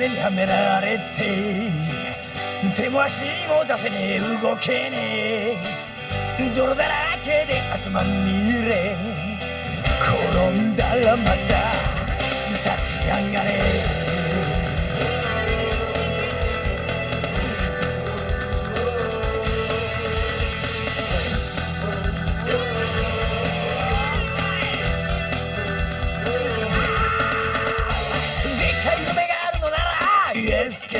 目にはめられて手も足も出せねえ動けねえ。泥だらけで汗まみれ。転んだらまた立ち上がれ。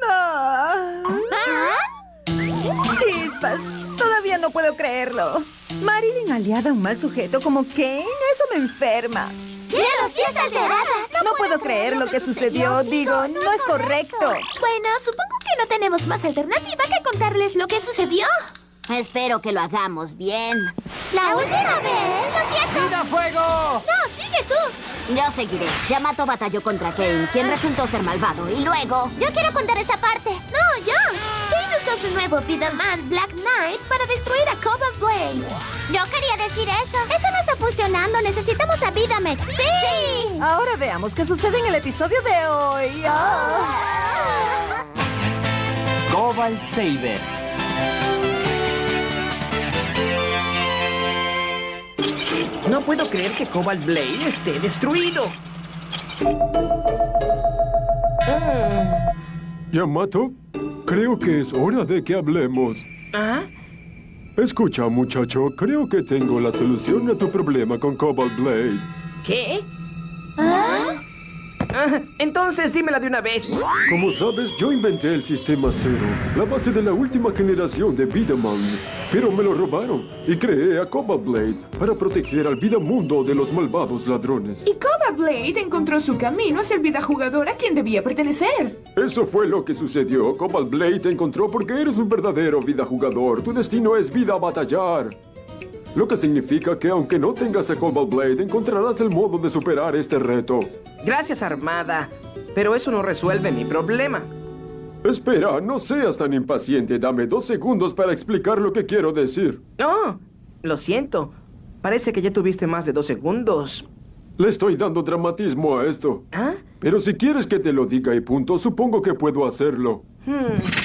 No. Chispas, todavía no puedo creerlo. Marilyn aliada a un mal sujeto como Kane, eso me enferma. Cielo, sí está alterada. No puedo creer lo que sucedió, digo, no es correcto. Bueno, supongo que no tenemos más alternativa que contarles lo que sucedió. Espero que lo hagamos bien. La última vez, lo siento. ¡Vida fuego! No, sigue tú. Yo seguiré. Yamato batalló contra Kane, quien resultó ser malvado. Y luego... Yo quiero contar esta parte. No, yo. Kane usó su nuevo Man Black Knight para destruir a Cobalt Blade. Yo quería decir eso. Esto no está funcionando. Necesitamos a Vidamet. ¡Sí! Ahora veamos qué sucede en el episodio de hoy. Ah. Cobalt Saber. No puedo creer que Cobalt Blade esté destruido. Yamato, creo que es hora de que hablemos. ¿Ah? Escucha, muchacho, creo que tengo la solución a tu problema con Cobalt Blade. ¿Qué? Ah, entonces dímela de una vez. Como sabes, yo inventé el sistema cero, la base de la última generación de Vidamans, pero me lo robaron y creé a Cobalt Blade para proteger al Vidamundo de los malvados ladrones. Y Cobra Blade encontró su camino hacia el vida jugador a quien debía pertenecer. Eso fue lo que sucedió. Cobalt Blade te encontró porque eres un verdadero vida jugador. Tu destino es vida a batallar. Lo que significa que aunque no tengas a Cobalt Blade, encontrarás el modo de superar este reto. Gracias, Armada. Pero eso no resuelve mi problema. Espera, no seas tan impaciente. Dame dos segundos para explicar lo que quiero decir. No, lo siento. Parece que ya tuviste más de dos segundos. Le estoy dando dramatismo a esto. ¿Ah? Pero si quieres que te lo diga y punto, supongo que puedo hacerlo.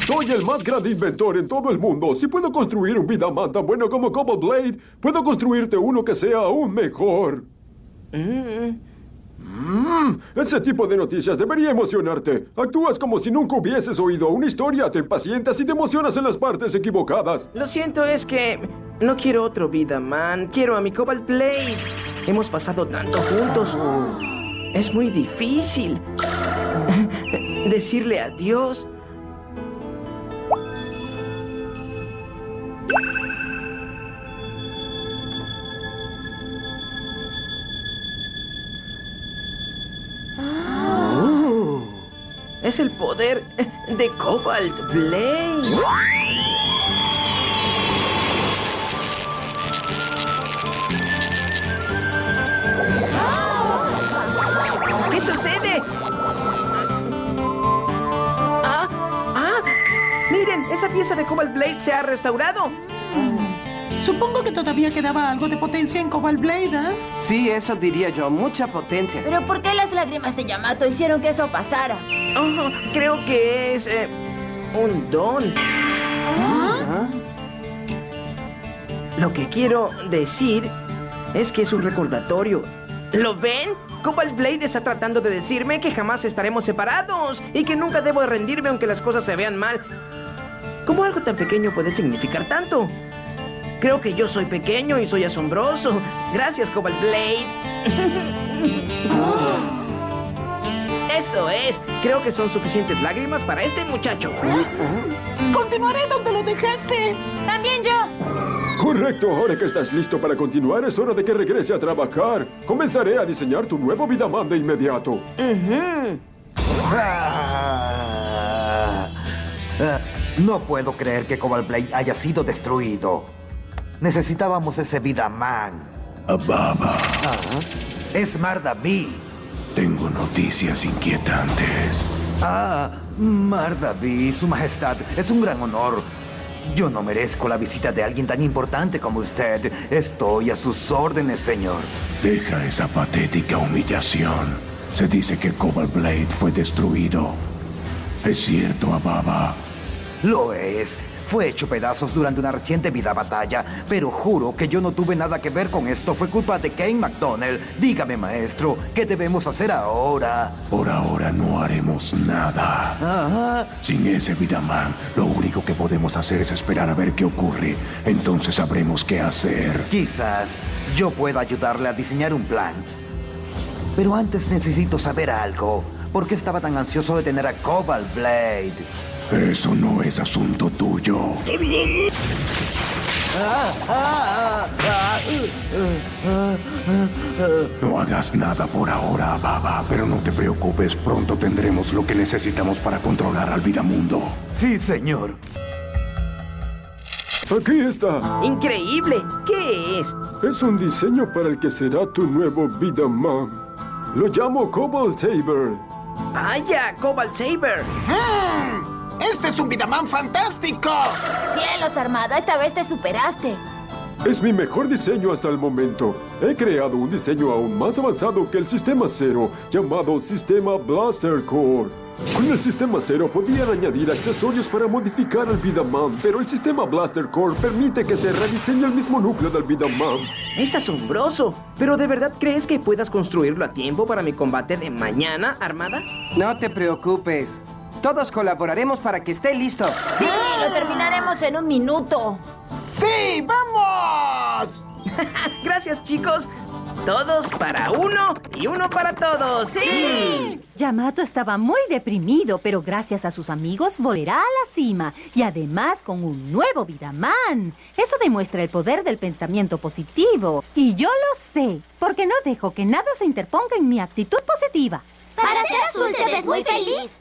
Soy el más grande inventor en todo el mundo. Si puedo construir un Vidaman tan bueno como Cobalt Blade, puedo construirte uno que sea aún mejor. Mm, ese tipo de noticias debería emocionarte. Actúas como si nunca hubieses oído una historia, te impacientas y te emocionas en las partes equivocadas. Lo siento, es que no quiero otro vida, man. Quiero a mi Cobalt Blade. Hemos pasado tanto juntos. Es muy difícil decirle adiós. Es el poder de Cobalt Blade. ¿Qué sucede? ¡Ah! ¡Ah! ¡Miren! Esa pieza de Cobalt Blade se ha restaurado. Supongo que todavía quedaba algo de potencia en Cobalt Blade, ¿eh? Sí, eso diría yo, mucha potencia. ¿Pero por qué las lágrimas de Yamato hicieron que eso pasara? Oh, creo que es eh, un don. ¿Ah? Lo que quiero decir es que es un recordatorio. ¿Lo ven? Cobalt Blade está tratando de decirme que jamás estaremos separados y que nunca debo de rendirme aunque las cosas se vean mal. ¿Cómo algo tan pequeño puede significar tanto? Creo que yo soy pequeño y soy asombroso. Gracias, Cobalt Blade. ¡Es Eso es. Creo que son suficientes lágrimas para este muchacho. Continuaré donde lo dejaste. También yo. Correcto, ahora que estás listo para continuar, es hora de que regrese a trabajar. Comenzaré a diseñar tu nuevo Vidaman de inmediato. Ah, ah, no puedo creer que Cobalt Blade haya sido destruido. Necesitábamos ese Vidaman. Ababa, Ah, es Mardaví. tengo noticias inquietantes. Ah, Mardaví, su majestad, es un gran honor. Yo no merezco la visita de alguien tan importante como usted. Estoy a sus órdenes, señor. Deja esa patética humillación. Se dice que Cobalt Blade fue destruido. ¿Es cierto, Ababa? Lo es. Fue hecho pedazos durante una reciente vida batalla, pero juro que yo no tuve nada que ver con esto. Fue culpa de Kane McDonnell. Dígame, maestro, ¿qué debemos hacer ahora? Por ahora no haremos nada. Sin ese Vidaman, lo único que podemos hacer es esperar a ver qué ocurre. Entonces sabremos qué hacer. quizás yo pueda ayudarle a diseñar un plan. Pero antes necesito saber algo. ¿Por qué estaba tan ansioso de tener a Cobalt Blade? Eso no es asunto tuyo. No hagas nada por ahora, Baba, pero no te preocupes, pronto tendremos lo que necesitamos para controlar al Vidamundo. Sí, señor. Aquí está. Increíble. ¿Qué es? Es un diseño para el que será tu nuevo Vidaman. Lo llamo Cobalt Saber. Vaya, Cobalt Saber. ¡Mm! ¡Este es un Vidaman fantástico! Cielos, Armada, esta vez te superaste. Es mi mejor diseño hasta el momento. He creado un diseño aún más avanzado que el Sistema Cero, llamado Sistema Blaster Core. Con el Sistema Cero podían añadir accesorios para modificar al Vidaman, pero el Sistema Blaster Core permite que se rediseñe el mismo núcleo del Vidaman. Es asombroso. ¿Pero de verdad crees que puedas construirlo a tiempo para mi combate de mañana, Armada? No te preocupes. Todos colaboraremos para que esté listo. Sí, lo terminaremos en un minuto. ¡Sí, vamos! Gracias, chicos. Todos para uno y uno para todos. ¡Sí! Yamato estaba muy deprimido, pero gracias a sus amigos volverá a la cima y además con un nuevo Vidaman. Eso demuestra el poder del pensamiento positivo. Y yo lo sé, porque no dejo que nada se interponga en mi actitud positiva. Para ser azul te ves muy feliz.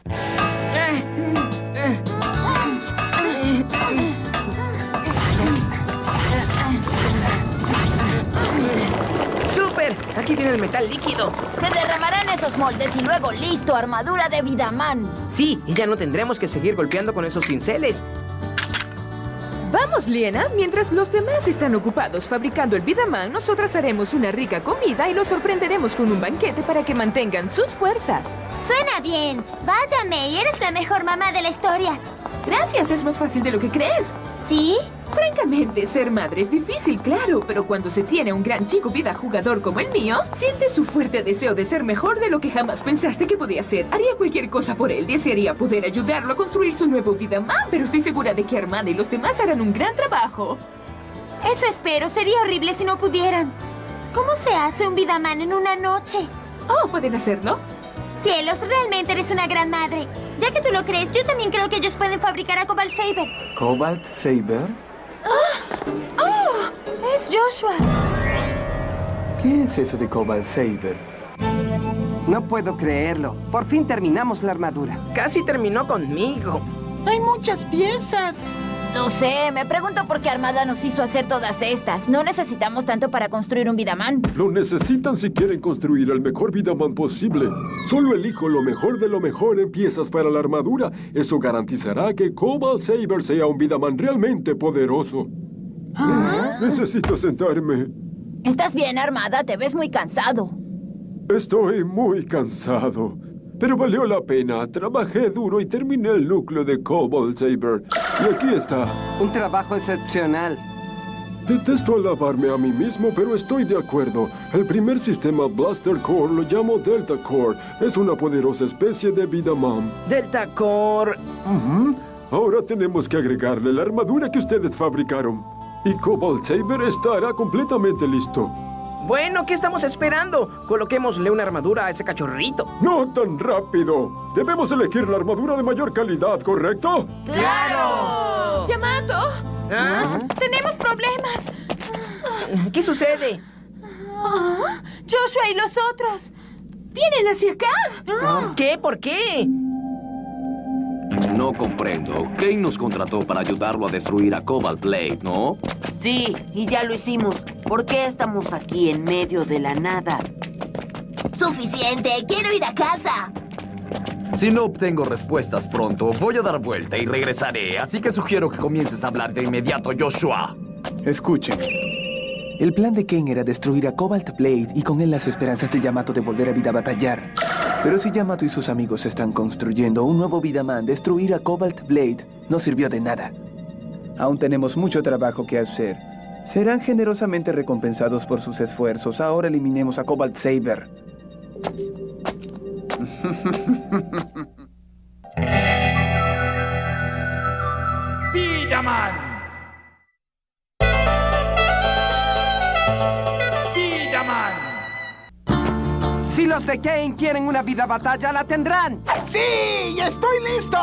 ¡Súper! Aquí viene el metal líquido. Se derramarán esos moldes y luego listo, armadura de Vidaman. Sí, y ya no tendremos que seguir golpeando con esos cinceles. Vamos, Liena. Mientras los demás están ocupados fabricando el Vidaman, nosotras haremos una rica comida y los sorprenderemos con un banquete para que mantengan sus fuerzas. Suena bien. Vaya, May, eres la mejor mamá de la historia. Gracias, es más fácil de lo que crees. ¿Sí? Francamente, ser madre es difícil, claro, pero cuando se tiene un gran chico vida jugador como el mío, sientes su fuerte deseo de ser mejor de lo que jamás pensaste que podía ser. Haría cualquier cosa por él, desearía poder ayudarlo a construir su nuevo vida más, pero estoy segura de que Armada y los demás harán un gran trabajo. Eso espero. Sería horrible si no pudieran. ¿Cómo se hace un Vidaman en una noche? Oh, ¿pueden hacerlo? Cielos, realmente eres una gran madre. Ya que tú lo crees, yo también creo que ellos pueden fabricar a Cobalt Saber. ¿Cobalt Saber? ¡Oh! Es Joshua. ¿Qué es eso de Cobalt Saber? No puedo creerlo. Por fin terminamos la armadura. Casi terminó conmigo. Hay muchas piezas. No sé, me pregunto por qué Armada nos hizo hacer todas estas. No necesitamos tanto para construir un Vidaman. Lo necesitan si quieren construir el mejor Vidaman posible. Solo elijo lo mejor de lo mejor en piezas para la armadura. Eso garantizará que Cobalt Saber sea un Vidaman realmente poderoso. Necesito sentarme. ¿Estás bien, Armada? Te ves muy cansado. Estoy muy cansado. Pero valió la pena. Trabajé duro y terminé el núcleo de Cobalt Saber. Y aquí está. Un trabajo excepcional. Detesto alabarme a mí mismo, pero estoy de acuerdo. El primer sistema Blaster Core lo llamo Delta Core. Es una poderosa especie de vida mom. Delta Core. Ahora tenemos que agregarle la armadura que ustedes fabricaron. Y Cobalt Saber estará completamente listo. Bueno, ¿qué estamos esperando? Coloquémosle una armadura a ese cachorrito. No tan rápido. Debemos elegir la armadura de mayor calidad, ¿correcto? ¡Claro! ¡Yamato! ¿Ah? ¡Tenemos problemas! ¿Qué sucede? Ah, ¡Joshua y los otros! ¡Vienen hacia acá! ¿Qué? ¿Por qué? No comprendo. Kane nos contrató para ayudarlo a destruir a Cobalt Blade, ¿no? Sí, y ya lo hicimos. ¿Por qué estamos aquí en medio de la nada? Suficiente, quiero ir a casa. Si no obtengo respuestas pronto, voy a dar vuelta y regresaré. Así que sugiero que comiences a hablar de inmediato, Joshua. Escuchen. El plan de Kane era destruir a Cobalt Blade y con él las esperanzas de Yamato de volver a vida a batallar. Pero si Yamato y sus amigos están construyendo un nuevo Vidaman, destruir a Cobalt Blade no sirvió de nada. Aún tenemos mucho trabajo que hacer. Serán generosamente recompensados por sus esfuerzos. Ahora eliminemos a Cobalt Saber. Vidaman. Si los de Kane quieren una vida batalla, la tendrán. ¡Sí! ¡Estoy listo!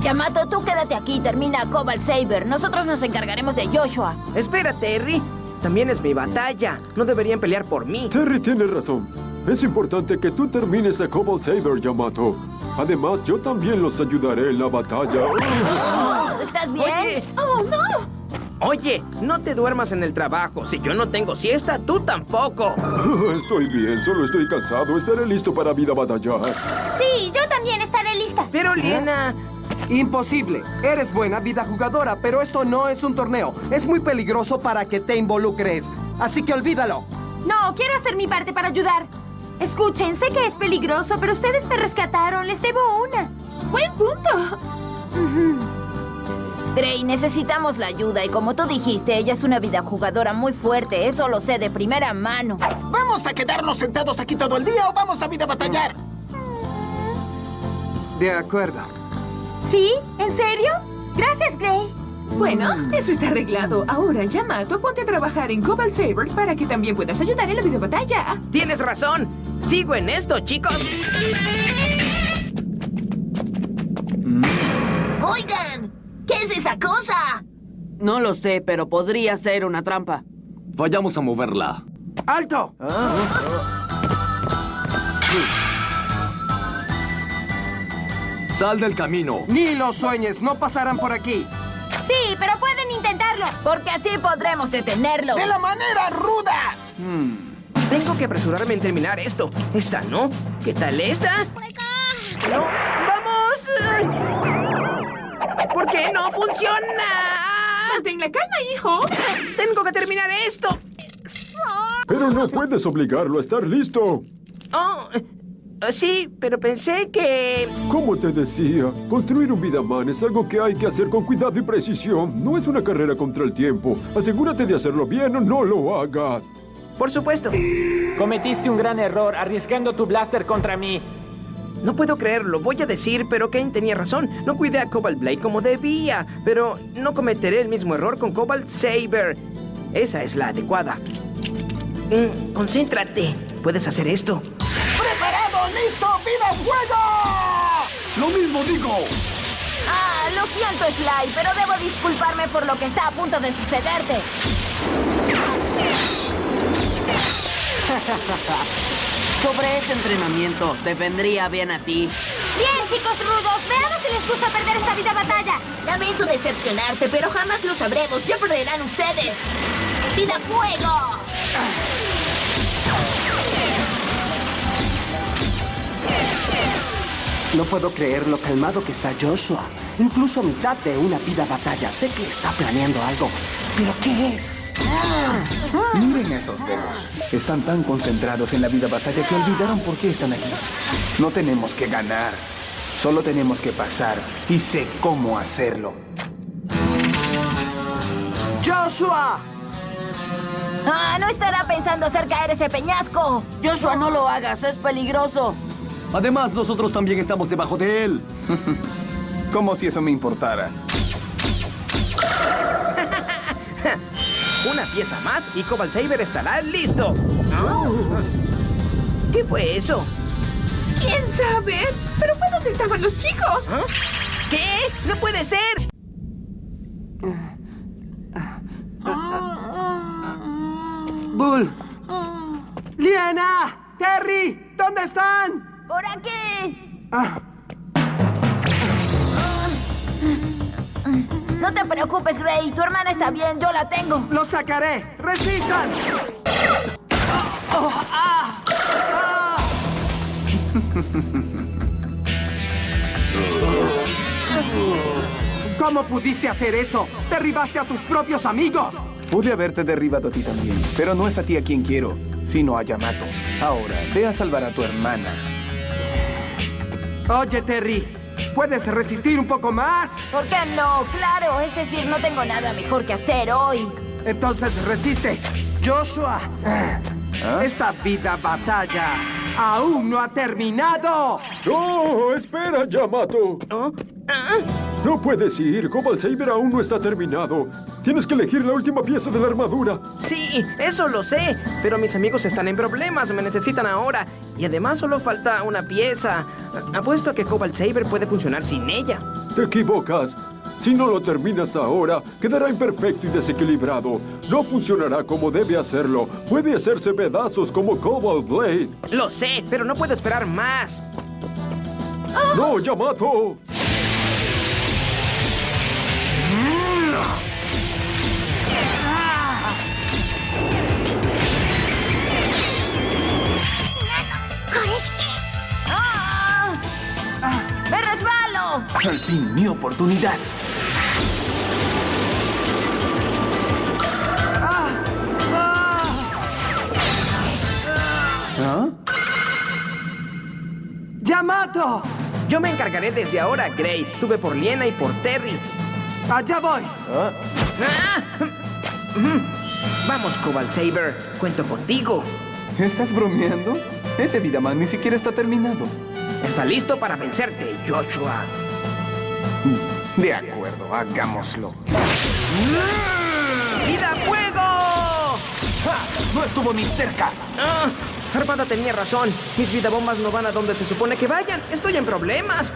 Yamato, tú quédate aquí y termina a Cobalt Saber. Nosotros nos encargaremos de Joshua. Espera, Terry. También es mi batalla. No deberían pelear por mí. Terry tiene razón. Es importante que tú termines a Cobalt Saber, Yamato. Además, yo también los ayudaré en la batalla. ¿Estás bien? Oye. ¡Oh, no! Oye, no te duermas en el trabajo. Si yo no tengo siesta, tú tampoco. Estoy bien, solo estoy cansado. Estaré listo para vida batallar. Sí, yo también estaré lista. Pero, Liena... Imposible. Eres buena vida jugadora, pero esto no es un torneo. Es muy peligroso para que te involucres. Así que olvídalo. No, quiero hacer mi parte para ayudar. Escuchen, sé que es peligroso, pero ustedes me rescataron. Les debo una. ¡Buen punto! Gray, necesitamos la ayuda y como tú dijiste, ella es una vida jugadora muy fuerte. Eso lo sé de primera mano. ¿Vamos a quedarnos sentados aquí todo el día o vamos a vida batallar? De acuerdo. ¿Sí? ¿En serio? Gracias, Gray. Bueno, eso está arreglado. Ahora, Yamato, ponte a trabajar en Cobalt Saber para que también puedas ayudar en la videobatalla. Tienes razón. Sigo en esto, chicos. Oigan, ¿qué es esa cosa? No lo sé, pero podría ser una trampa. Vayamos a moverla. ¡Alto! Sal del camino. Ni lo sueñes, no pasarán por aquí. Sí, pero pueden intentarlo. Porque así podremos detenerlo. ¡De la manera ruda! Tengo que apresurarme en terminar esto. Esta, ¿no? ¿Qué tal esta? ¡No! ¡Vamos! ¿Por qué no funciona? Mantén la calma, hijo. Tengo que terminar esto. Pero no puedes obligarlo a estar listo. Oh, sí, pero pensé que... Como te decía, construir un Vidaman es algo que hay que hacer con cuidado y precisión. No es una carrera contra el tiempo. Asegúrate de hacerlo bien o no lo hagas. Por supuesto. Cometiste un gran error arriesgando tu blaster contra mí. No puedo creerlo, voy a decir, pero Kane tenía razón. No cuidé a Cobalt Blade como debía, pero no cometeré el mismo error con Cobalt Saber. Esa es la adecuada. Mm, concéntrate. Puedes hacer esto. ¡Preparado, listo, vida, fuego! Lo mismo digo. Ah, lo siento, Sly, pero debo disculparme por lo que está a punto de sucederte. Sobre ese entrenamiento, te vendría bien a ti. Bien, chicos rudos, veamos si les gusta perder esta vida batalla. Lamento decepcionarte, pero jamás lo sabremos. Ya perderán ustedes. ¡Vida fuego! No puedo creer lo calmado que está Joshua. Incluso a mitad de una vida batalla. Sé que está planeando algo. ¿Pero qué es? Miren esos dedos. Están tan concentrados en la vida batalla que olvidaron por qué están aquí. No tenemos que ganar. Solo tenemos que pasar. Y sé cómo hacerlo. ¡Joshua! Ah, no estará pensando hacer caer ese peñasco. Joshua, no lo hagas, es peligroso. Además, nosotros también estamos debajo de él. Como si eso me importara. Una pieza más y Cobalt Saber estará listo. ¿Qué fue eso? ¿Quién sabe? Pero fue donde estaban los chicos. ¿Ah? ¿Qué? ¡No puede ser! Bull. Liena. Terry. ¿Dónde están? ¡Por aquí! Ah, No te preocupes, Gray. Tu hermana está bien, yo la tengo. ¡Los sacaré! ¡Resistan! Oh, ah, ah. ¿Cómo pudiste hacer eso? ¡Derribaste a tus propios amigos! Pude haberte derribado a ti también, pero no es a ti a quien quiero, sino a Yamato. Ahora, ve a salvar a tu hermana. Oye, Terry, ¿puedes resistir un poco más? ¿Por qué no? Claro, es decir, no tengo nada mejor que hacer hoy. Entonces resiste. Joshua, esta vida batalla aún no ha terminado. ¡Oh, espera, Yamato! No puedes ir. Cobalt Saber aún no está terminado. Tienes que elegir la última pieza de la armadura. Sí, eso lo sé. Pero mis amigos están en problemas, me necesitan ahora. Y además solo falta una pieza. Apuesto a que Cobalt Saber puede funcionar sin ella. Te equivocas. Si no lo terminas ahora, quedará imperfecto y desequilibrado. No funcionará como debe hacerlo. Puede hacerse pedazos como Cobalt Blade. Lo sé, pero no puedo esperar más. ¡No, Yamato! Oportunidad. ¿Ah? ¡Yamato! Yo me encargaré desde ahora, Gray. Tuve por Liena y por Terry. ¡Allá voy! Ah. Vamos, Cobalt Saber. Cuento contigo. ¿Estás bromeando? Ese Vidaman ni siquiera está terminado. Está listo para vencerte, Joshua. De acuerdo, hagámoslo. ¡Vida fuego! ¡No estuvo ni cerca! Ah, Armada tenía razón. Mis vidabombas no van a donde se supone que vayan. Estoy en problemas.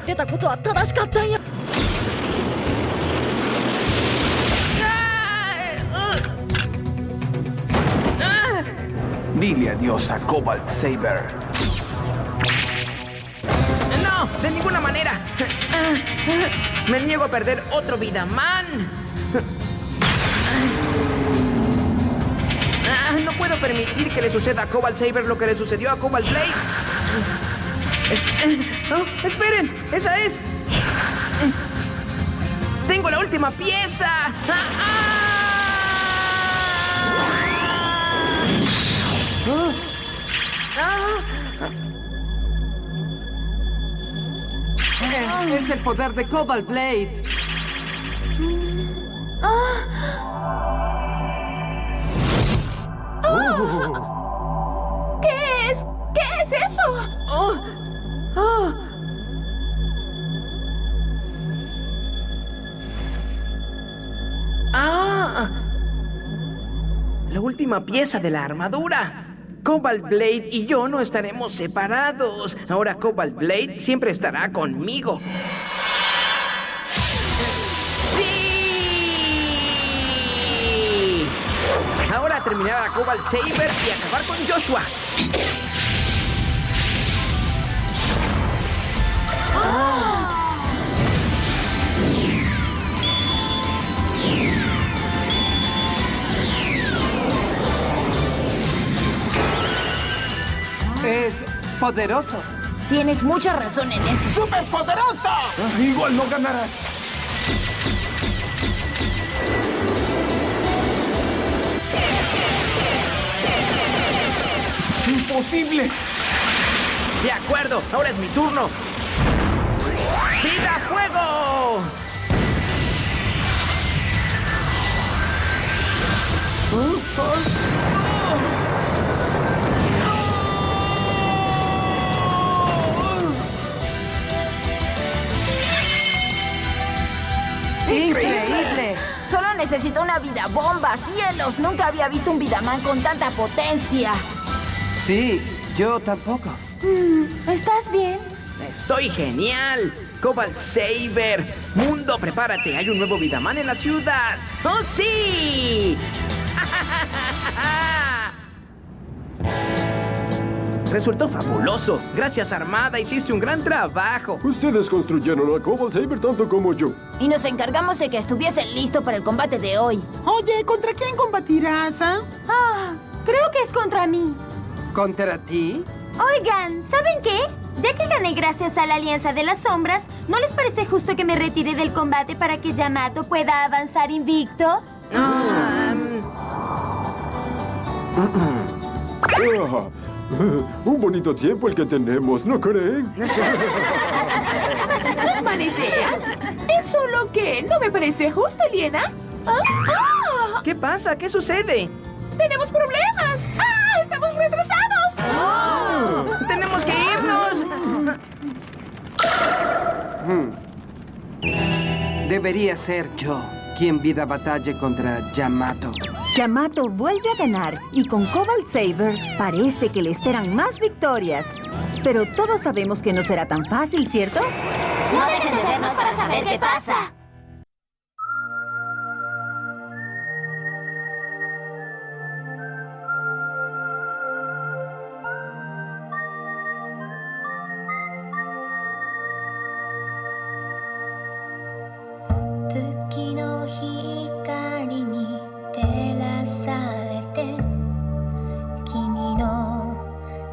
Dile adiós a Cobalt Saber. ¡De ninguna manera! Me niego a perder otro Vidaman. Ah, No puedo permitir que le suceda a Cobalt Saber lo que le sucedió a Cobalt Blade. Oh, ¡Esperen! ¡Esa es! ¡Tengo la última pieza! Ah, ah. es el poder de Cobalt Blade. ¿Qué es? ¿Qué es eso? Oh, oh. ¡Ah! La última pieza de la armadura. Cobalt Blade y yo no estaremos separados. Ahora Cobalt Blade siempre estará conmigo. ¡Sí! Ahora terminar a Cobalt Saber y acabar con Joshua. Es poderoso. Tienes mucha razón en eso. ¡Superpoderosa! Ah, igual no ganarás. ¡Imposible! De acuerdo, ahora es mi turno. ¡Vida fuego! ¡Increíble! Solo necesito una vida bomba. ¡Cielos! Nunca había visto un Vidaman con tanta potencia. Sí, yo tampoco. Mm, ¿Estás bien? Estoy genial. Cobalt Saber. Mundo, prepárate. Hay un nuevo Vidaman en la ciudad. ¡Oh, sí! Resultó fabuloso. Gracias, Armada. Hiciste un gran trabajo. Ustedes construyeron a Cobalt Saber tanto como yo. Y nos encargamos de que estuviese listo para el combate de hoy. Oye, ¿contra quién combatirás, ah? Ah, creo que es contra mí. ¿Contra ti? Oigan, ¿saben qué? Ya que gané gracias a la Alianza de las Sombras, ¿no les parece justo que me retire del combate para que Yamato pueda avanzar invicto? Ah, un bonito tiempo el que tenemos, ¿no creen? No es mala idea. Es solo que no me parece justo, Liena. Ah, ah. ¿Qué pasa? ¿Qué sucede? ¡Tenemos problemas! ¡Ah! ¡Estamos retrasados! ¡Tenemos que irnos! Debería ser yo quien vida batalle contra Yamato. Yamato vuelve a ganar y con Cobalt Saber parece que le esperan más victorias. Pero todos sabemos que no será tan fácil, ¿cierto? No dejen de vernos para saber qué pasa.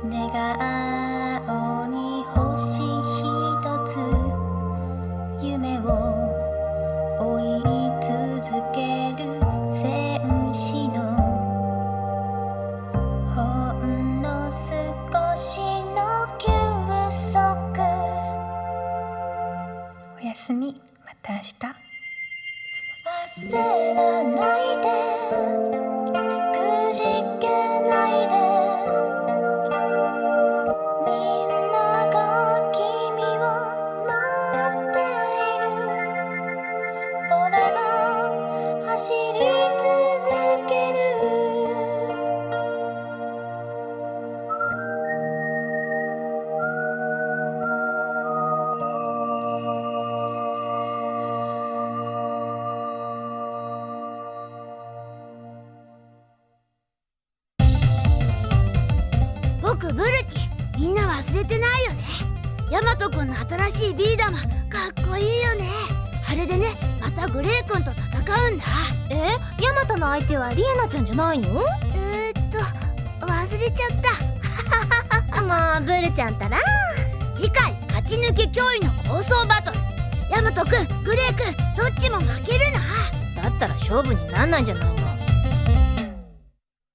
내가 아- 新しいビー玉かっこいいよね。あれでねまたグレー君と戦うんだ。え？ヤマトの相手はリエナちゃんじゃないの？えー、っと忘れちゃった。もうブルちゃんったら次回勝ち抜け脅威の構想バトル。ヤマト君グレー君どっちも負けるな。だったら勝負になんないんじゃない